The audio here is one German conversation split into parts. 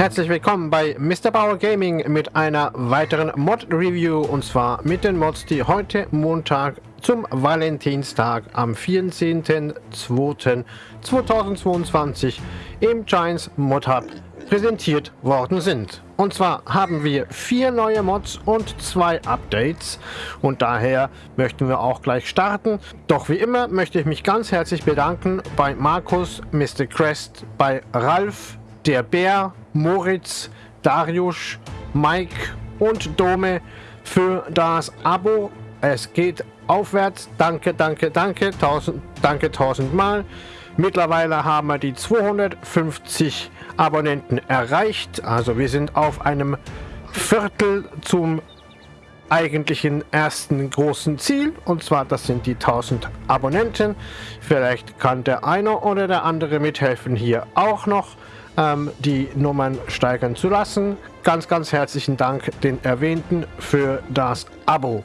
Herzlich willkommen bei Mr. Bauer Gaming mit einer weiteren Mod-Review und zwar mit den Mods, die heute Montag zum Valentinstag am 14.02.2022 im Giants Mod Hub präsentiert worden sind. Und zwar haben wir vier neue Mods und zwei Updates und daher möchten wir auch gleich starten. Doch wie immer möchte ich mich ganz herzlich bedanken bei Markus, Mr. Crest, bei Ralf, der Bär, Moritz, Darius, Mike und Dome für das Abo. Es geht aufwärts. Danke, danke, danke. Tausend, danke tausendmal. Mittlerweile haben wir die 250 Abonnenten erreicht. Also wir sind auf einem Viertel zum eigentlichen ersten großen Ziel. Und zwar, das sind die 1000 Abonnenten. Vielleicht kann der eine oder der andere mithelfen, hier auch noch ähm, die Nummern steigern zu lassen. Ganz, ganz herzlichen Dank den Erwähnten für das Abo.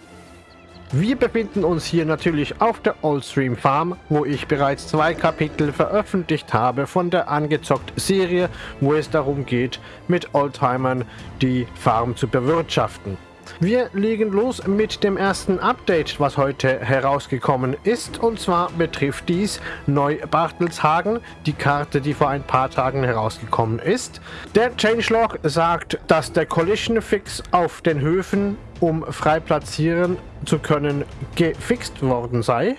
Wir befinden uns hier natürlich auf der Oldstream Farm, wo ich bereits zwei Kapitel veröffentlicht habe von der Angezockt-Serie, wo es darum geht, mit Oldtimern die Farm zu bewirtschaften. Wir legen los mit dem ersten Update, was heute herausgekommen ist. Und zwar betrifft dies Neu-Bartelshagen, die Karte, die vor ein paar Tagen herausgekommen ist. Der Changelog sagt, dass der Collision Fix auf den Höfen, um frei platzieren zu können, gefixt worden sei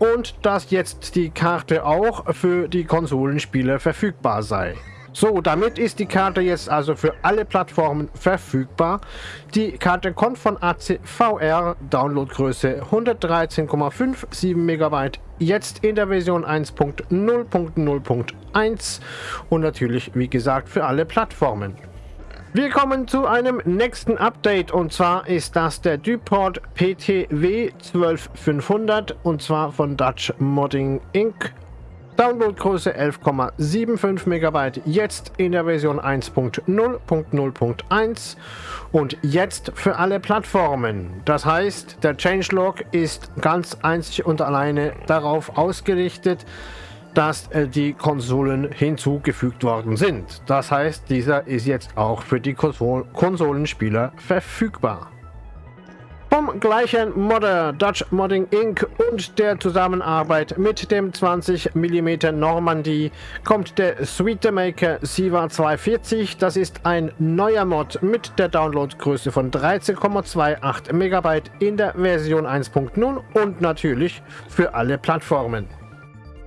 und dass jetzt die Karte auch für die Konsolenspieler verfügbar sei. So, damit ist die Karte jetzt also für alle Plattformen verfügbar. Die Karte kommt von ACVR, Downloadgröße 113,57 MB, jetzt in der Version 1.0.0.1 und natürlich, wie gesagt, für alle Plattformen. Wir kommen zu einem nächsten Update und zwar ist das der Duport PTW 12500 und zwar von Dutch Modding Inc. Downloadgröße 11,75 MB, jetzt in der Version 1.0.0.1 und jetzt für alle Plattformen. Das heißt, der Changelog ist ganz einzig und alleine darauf ausgerichtet, dass äh, die Konsolen hinzugefügt worden sind. Das heißt, dieser ist jetzt auch für die Konsol Konsolenspieler verfügbar. Gleichen Modder Dutch Modding Inc. und der Zusammenarbeit mit dem 20 mm Normandie kommt der Sweetemaker Siva 240. Das ist ein neuer Mod mit der Downloadgröße von 13,28 MB in der Version 1.0 und natürlich für alle Plattformen.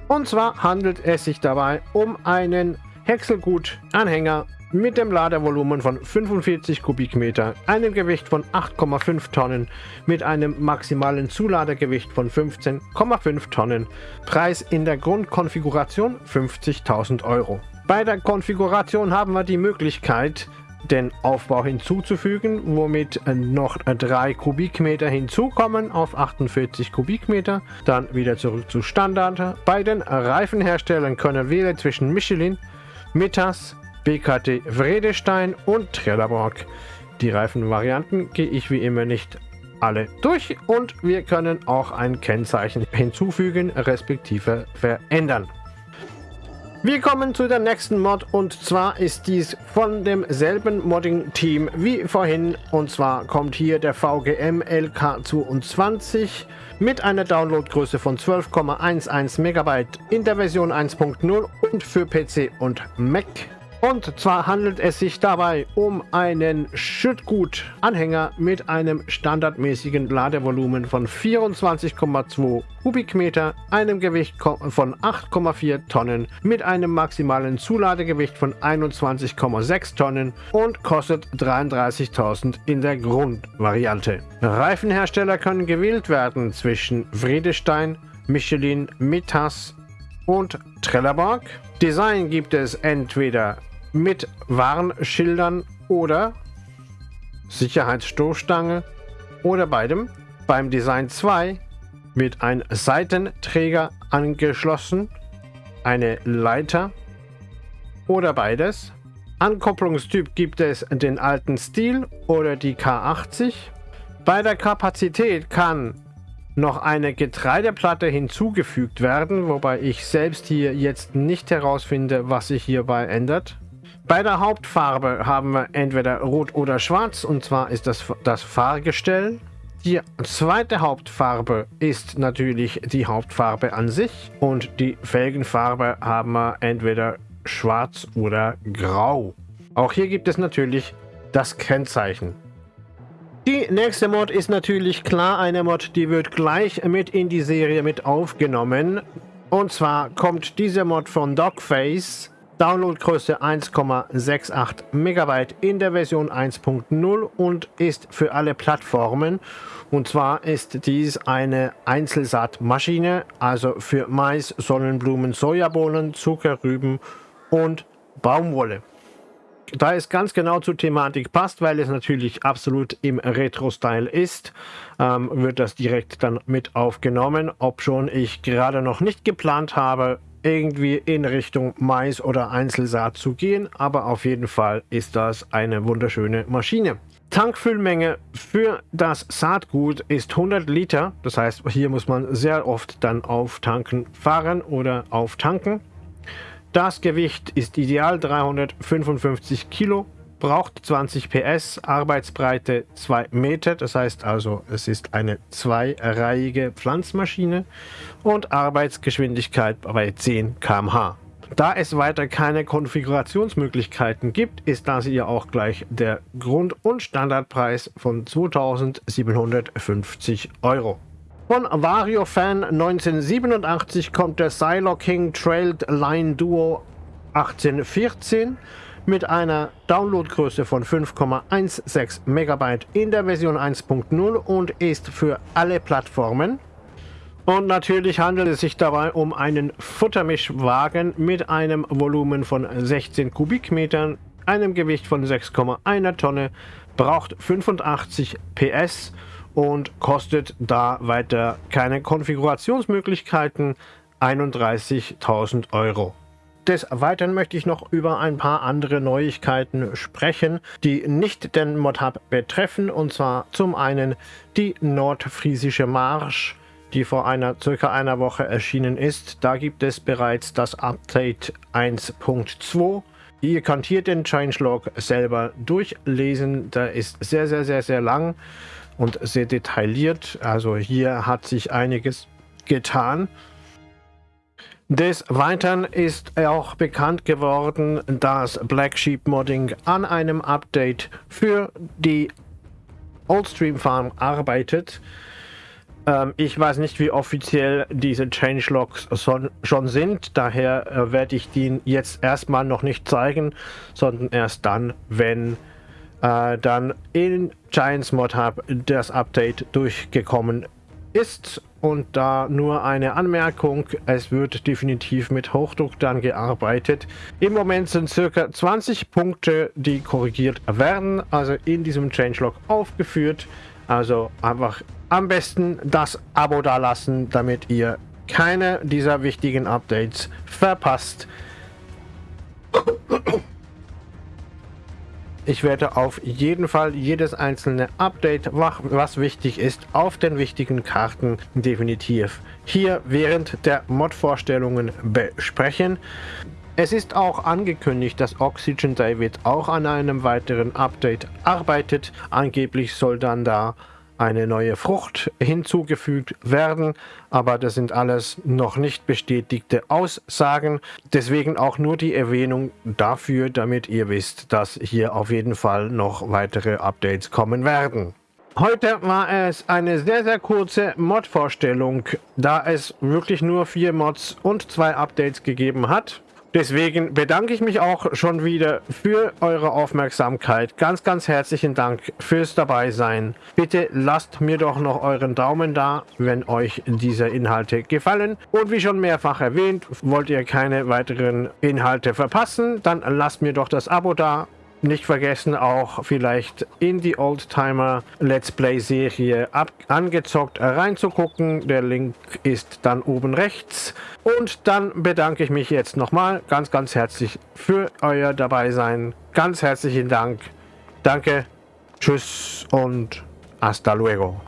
Und zwar handelt es sich dabei um einen Häckselgut-Anhänger mit dem Ladevolumen von 45 Kubikmeter, einem Gewicht von 8,5 Tonnen, mit einem maximalen Zuladegewicht von 15,5 Tonnen. Preis in der Grundkonfiguration 50.000 Euro. Bei der Konfiguration haben wir die Möglichkeit, den Aufbau hinzuzufügen, womit noch 3 Kubikmeter hinzukommen auf 48 Kubikmeter. Dann wieder zurück zu Standard. Bei den Reifenherstellern können wählen zwischen Michelin, Mittas, BKT Vredestein und Trelleborg. Die Reifenvarianten gehe ich wie immer nicht alle durch und wir können auch ein Kennzeichen hinzufügen respektive verändern. Wir kommen zu der nächsten Mod und zwar ist dies von demselben Modding-Team wie vorhin und zwar kommt hier der VGM LK22 mit einer Downloadgröße von 12,11 MB in der Version 1.0 und für PC und Mac und zwar handelt es sich dabei um einen Schüttgut-Anhänger mit einem standardmäßigen Ladevolumen von 24,2 Kubikmeter, einem Gewicht von 8,4 Tonnen, mit einem maximalen Zuladegewicht von 21,6 Tonnen und kostet 33.000 in der Grundvariante. Reifenhersteller können gewählt werden zwischen Vredestein, Michelin, Mittas und Trelleborg. Design gibt es entweder mit Warnschildern oder Sicherheitsstoßstange oder beidem. Beim Design 2 wird ein Seitenträger angeschlossen, eine Leiter oder beides. Ankopplungstyp gibt es den alten Stil oder die K80. Bei der Kapazität kann noch eine Getreideplatte hinzugefügt werden, wobei ich selbst hier jetzt nicht herausfinde, was sich hierbei ändert. Bei der Hauptfarbe haben wir entweder Rot oder Schwarz und zwar ist das das Fahrgestell. Die zweite Hauptfarbe ist natürlich die Hauptfarbe an sich und die Felgenfarbe haben wir entweder schwarz oder grau. Auch hier gibt es natürlich das Kennzeichen. Die nächste Mod ist natürlich klar eine Mod, die wird gleich mit in die Serie mit aufgenommen. Und zwar kommt diese Mod von Dogface Downloadgröße 1,68 MB in der Version 1.0 und ist für alle Plattformen. Und zwar ist dies eine Einzelsaatmaschine, also für Mais, Sonnenblumen, Sojabohnen, Zuckerrüben und Baumwolle. Da es ganz genau zur Thematik passt, weil es natürlich absolut im Retro-Style ist, ähm, wird das direkt dann mit aufgenommen, ob schon ich gerade noch nicht geplant habe, irgendwie in Richtung Mais oder Einzelsaat zu gehen, aber auf jeden Fall ist das eine wunderschöne Maschine. Tankfüllmenge für das Saatgut ist 100 Liter, das heißt hier muss man sehr oft dann auf Tanken fahren oder auftanken. Das Gewicht ist ideal 355 Kilo braucht 20 PS, Arbeitsbreite 2 Meter, das heißt also, es ist eine zweireihige Pflanzmaschine und Arbeitsgeschwindigkeit bei 10 km/h. Da es weiter keine Konfigurationsmöglichkeiten gibt, ist das hier auch gleich der Grund- und Standardpreis von 2750 Euro. Von Vario Fan 1987 kommt der Silo King Trailed Line Duo 1814 mit einer Downloadgröße von 5,16 MB in der Version 1.0 und ist für alle Plattformen. Und natürlich handelt es sich dabei um einen Futtermischwagen mit einem Volumen von 16 Kubikmetern, einem Gewicht von 6,1 Tonne, braucht 85 PS und kostet da weiter keine Konfigurationsmöglichkeiten 31.000 Euro. Des Weiteren möchte ich noch über ein paar andere Neuigkeiten sprechen, die nicht den Modhub betreffen. Und zwar zum einen die Nordfriesische Marsch, die vor einer circa einer Woche erschienen ist. Da gibt es bereits das Update 1.2. Ihr könnt hier den Changelog selber durchlesen. Der ist sehr, sehr, sehr, sehr lang und sehr detailliert. Also hier hat sich einiges getan. Des Weiteren ist auch bekannt geworden, dass Black Sheep Modding an einem Update für die Oldstream Farm arbeitet. Ähm, ich weiß nicht, wie offiziell diese Changelogs schon sind, daher äh, werde ich die jetzt erstmal noch nicht zeigen, sondern erst dann, wenn äh, dann in Giants Mod Hub das Update durchgekommen ist und da nur eine Anmerkung, es wird definitiv mit Hochdruck dann gearbeitet. Im Moment sind circa 20 Punkte, die korrigiert werden, also in diesem Changelog aufgeführt. Also einfach am besten das Abo da lassen, damit ihr keine dieser wichtigen Updates verpasst. Ich werde auf jeden Fall jedes einzelne Update, was wichtig ist, auf den wichtigen Karten definitiv hier während der Mod-Vorstellungen besprechen. Es ist auch angekündigt, dass Oxygen David auch an einem weiteren Update arbeitet. Angeblich soll dann da eine neue Frucht hinzugefügt werden, aber das sind alles noch nicht bestätigte Aussagen. Deswegen auch nur die Erwähnung dafür, damit ihr wisst, dass hier auf jeden Fall noch weitere Updates kommen werden. Heute war es eine sehr, sehr kurze Mod-Vorstellung, da es wirklich nur vier Mods und zwei Updates gegeben hat. Deswegen bedanke ich mich auch schon wieder für eure Aufmerksamkeit. Ganz, ganz herzlichen Dank fürs Dabeisein. Bitte lasst mir doch noch euren Daumen da, wenn euch diese Inhalte gefallen. Und wie schon mehrfach erwähnt, wollt ihr keine weiteren Inhalte verpassen, dann lasst mir doch das Abo da nicht vergessen, auch vielleicht in die Oldtimer Let's Play Serie angezockt reinzugucken. Der Link ist dann oben rechts. Und dann bedanke ich mich jetzt nochmal ganz, ganz herzlich für euer Dabeisein. Ganz herzlichen Dank. Danke, tschüss und hasta luego.